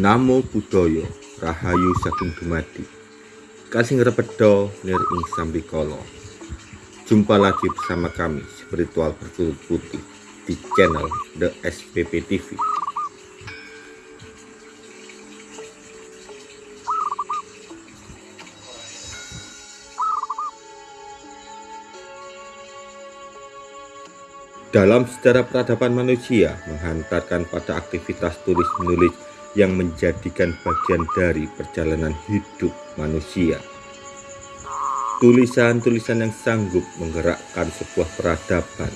Namo Buddhaya Rahayu Sagung Dumadi. Kasing Repedo Nir Ing Sambikolo Jumpa lagi bersama kami Spiritual Berkulit Putih di channel The SPP TV Dalam sejarah peradaban manusia menghantarkan pada aktivitas tulis-menulis yang menjadikan bagian dari perjalanan hidup manusia. Tulisan-tulisan yang sanggup menggerakkan sebuah peradaban,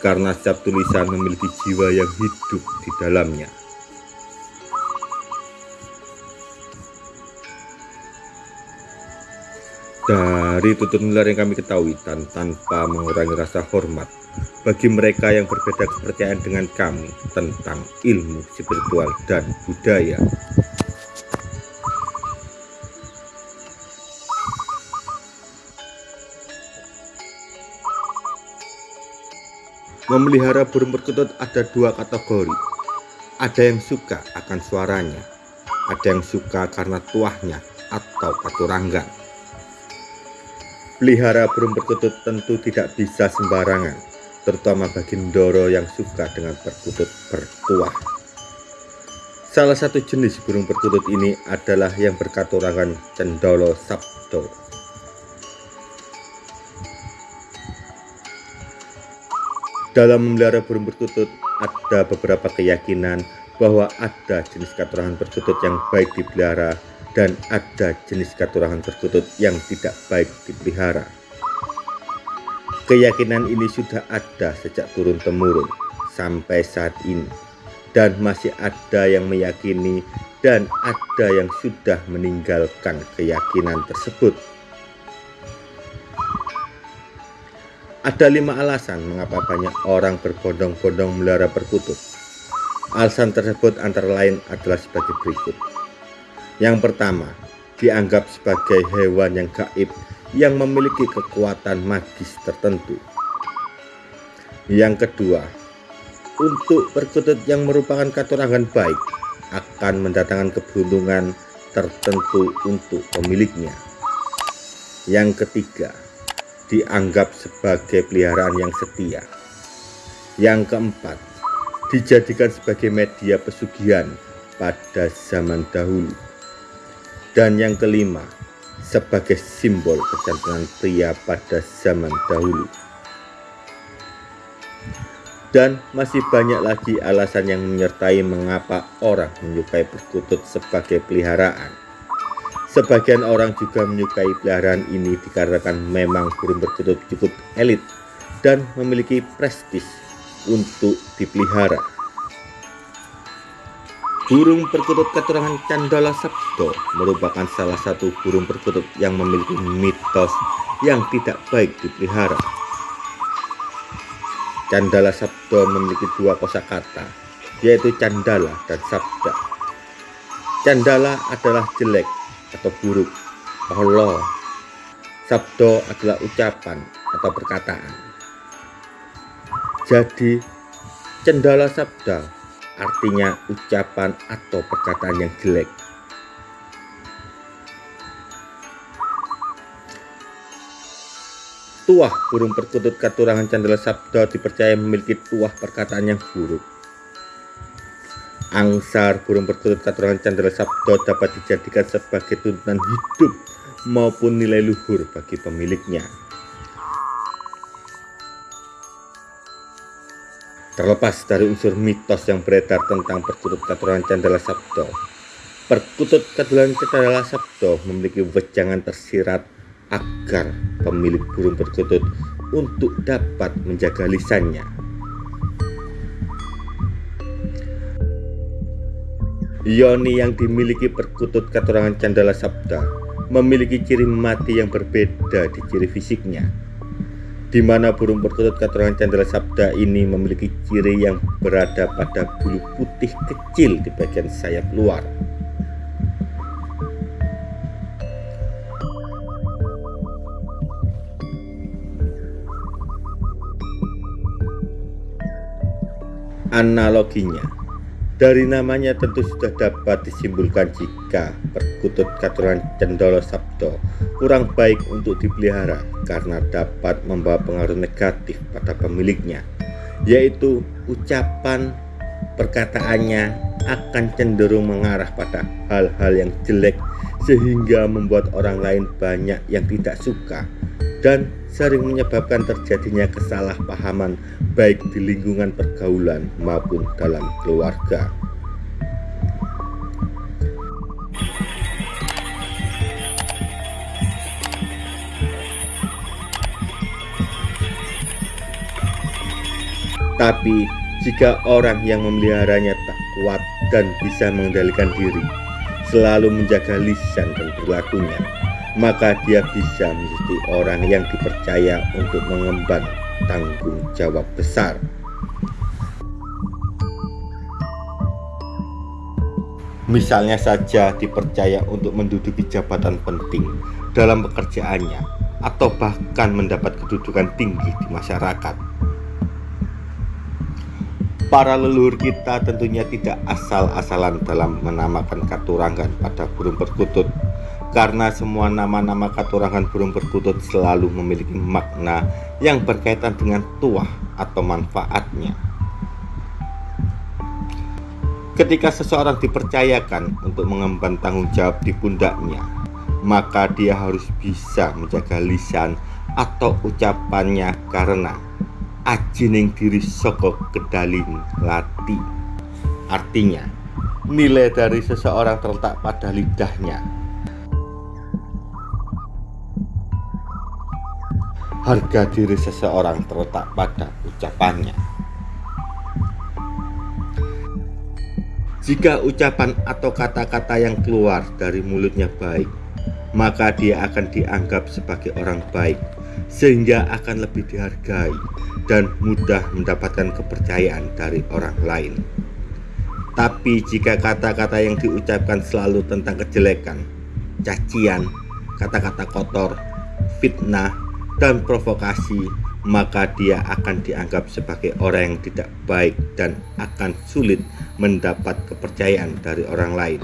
karena setiap tulisan memiliki jiwa yang hidup di dalamnya. Dari tutur nular yang kami ketahui dan tanpa mengurangi rasa hormat bagi mereka yang berbeda kepercayaan dengan kami tentang ilmu spiritual dan budaya. Memelihara burung perkutut ada dua kategori. Ada yang suka akan suaranya, ada yang suka karena tuahnya atau paturanggan. Pelihara burung perkutut tentu tidak bisa sembarangan, terutama bagi Ndoro yang suka dengan perkutut bertuah. Salah satu jenis burung perkutut ini adalah yang berkaturangan Cendolo Sabdo. Dalam memelihara burung perkutut, ada beberapa keyakinan bahwa ada jenis katurangan perkutut yang baik dipelihara dan ada jenis katurangan perkutut yang tidak baik dipelihara. Keyakinan ini sudah ada sejak turun-temurun sampai saat ini dan masih ada yang meyakini dan ada yang sudah meninggalkan keyakinan tersebut. Ada lima alasan mengapa banyak orang berbondong-bondong melihara perkutut. Alasan tersebut antara lain adalah sebagai berikut. Yang pertama, dianggap sebagai hewan yang gaib yang memiliki kekuatan magis tertentu. Yang kedua, untuk perkutut yang merupakan katurangan baik akan mendatangkan keberuntungan tertentu untuk pemiliknya. Yang ketiga, dianggap sebagai peliharaan yang setia. Yang keempat, dijadikan sebagai media pesugihan pada zaman dahulu. Dan yang kelima, sebagai simbol kecantikan pria pada zaman dahulu. Dan masih banyak lagi alasan yang menyertai mengapa orang menyukai perkutut sebagai peliharaan. Sebagian orang juga menyukai peliharaan ini dikarenakan memang burung perkutut cukup elit dan memiliki prestis untuk dipelihara. Burung perkutut keturunan Candala Sabdo merupakan salah satu burung perkutut yang memiliki mitos yang tidak baik dipelihara. Candala Sabdo memiliki dua kosakata, yaitu Candala dan Sabda. Candala adalah jelek atau buruk, Allah. Sabdo adalah ucapan atau perkataan. Jadi, Candala Sabda artinya ucapan atau perkataan yang jelek. Tuah burung perkutut katurangan Candela Sabda dipercaya memiliki tuah perkataan yang buruk. Angsar burung perkutut katurangan Candela Sabda dapat dijadikan sebagai tuntunan hidup maupun nilai luhur bagi pemiliknya. Terlepas dari unsur mitos yang beredar tentang perkutut keturunan Candala Sabdo, perkutut keturunan Candala Sabdo memiliki wejangan tersirat agar pemilik burung perkutut untuk dapat menjaga lisannya. Yoni yang dimiliki perkutut keturunan Candala Sabda memiliki ciri mati yang berbeda di ciri fisiknya di mana burung perkutut keturunan Candela Sabda ini memiliki ciri yang berada pada bulu putih kecil di bagian sayap luar. Analoginya, Dari namanya tentu sudah dapat disimpulkan jika perkutut katuran cendolo sabdo kurang baik untuk dipelihara karena dapat membawa pengaruh negatif pada pemiliknya, yaitu ucapan perkataannya akan cenderung mengarah pada hal-hal yang jelek sehingga membuat orang lain banyak yang tidak suka dan sering menyebabkan terjadinya kesalahpahaman baik di lingkungan pergaulan maupun dalam keluarga. Tapi jika orang yang memeliharanya tak kuat dan bisa mengendalikan diri, selalu menjaga lisan dan perilakunya, maka dia bisa menjadi orang yang dipercaya untuk mengemban tanggung jawab besar. Misalnya saja dipercaya untuk menduduki jabatan penting dalam pekerjaannya atau bahkan mendapat kedudukan tinggi di masyarakat. Para leluhur kita tentunya tidak asal-asalan dalam menamakan katurangan pada burung perkutut karena semua nama-nama katurangan burung perkutut selalu memiliki makna yang berkaitan dengan tuah atau manfaatnya. Ketika seseorang dipercayakan untuk mengemban tanggung jawab di pundaknya, maka dia harus bisa menjaga lisan atau ucapannya karena ajining diri soko kedalin lati. Artinya, nilai dari seseorang terletak pada lidahnya harga diri seseorang terletak pada ucapannya. Jika ucapan atau kata-kata yang keluar dari mulutnya baik, maka dia akan dianggap sebagai orang baik, sehingga akan lebih dihargai dan mudah mendapatkan kepercayaan dari orang lain. Tapi jika kata-kata yang diucapkan selalu tentang kejelekan, cacian, kata-kata kotor, fitnah, dan provokasi, maka dia akan dianggap sebagai orang yang tidak baik dan akan sulit mendapat kepercayaan dari orang lain.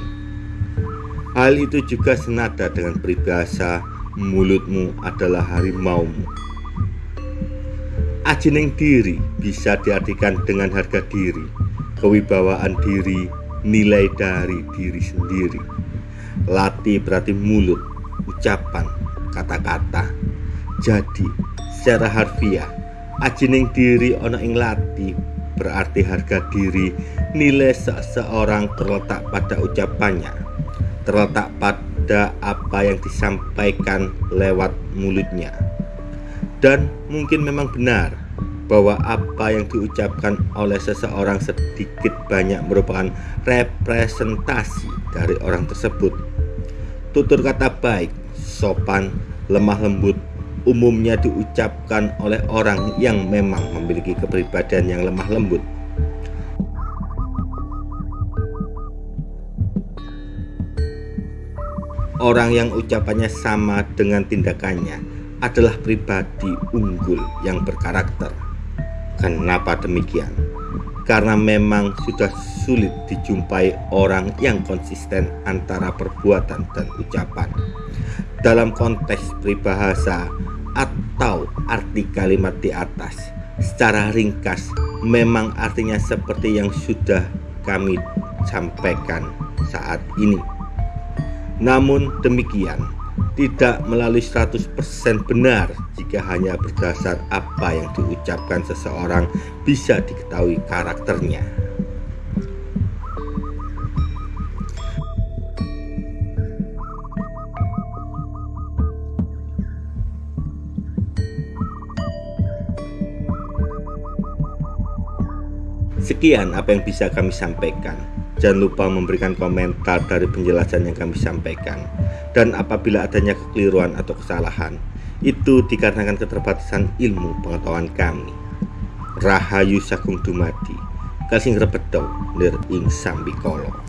Hal itu juga senada dengan peribahasa mulutmu adalah harimaumu. Ajining diri bisa diartikan dengan harga diri, kewibawaan diri, nilai dari diri sendiri. Lati berarti mulut, ucapan, kata-kata, jadi secara harfiah ajining diri ono ing lati berarti harga diri nilai seseorang terletak pada ucapannya terletak pada apa yang disampaikan lewat mulutnya dan mungkin memang benar bahwa apa yang diucapkan oleh seseorang sedikit banyak merupakan representasi dari orang tersebut tutur kata baik sopan lemah lembut umumnya diucapkan oleh orang yang memang memiliki kepribadian yang lemah lembut. Orang yang ucapannya sama dengan tindakannya adalah pribadi unggul yang berkarakter. Kenapa demikian? Karena memang sudah sulit dijumpai orang yang konsisten antara perbuatan dan ucapan. Dalam konteks peribahasa, atau arti kalimat di atas secara ringkas memang artinya seperti yang sudah kami sampaikan saat ini namun demikian tidak melalui 100% benar jika hanya berdasar apa yang diucapkan seseorang bisa diketahui karakternya Sekian apa yang bisa kami sampaikan. Jangan lupa memberikan komentar dari penjelasan yang kami sampaikan. Dan apabila adanya kekeliruan atau kesalahan, itu dikarenakan keterbatasan ilmu pengetahuan kami. Rahayu Sagung Dumadi, Kalsing Rebedo, Lir Ing Sambikolo.